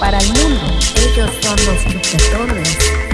para el mundo. Ellos son los sujetores.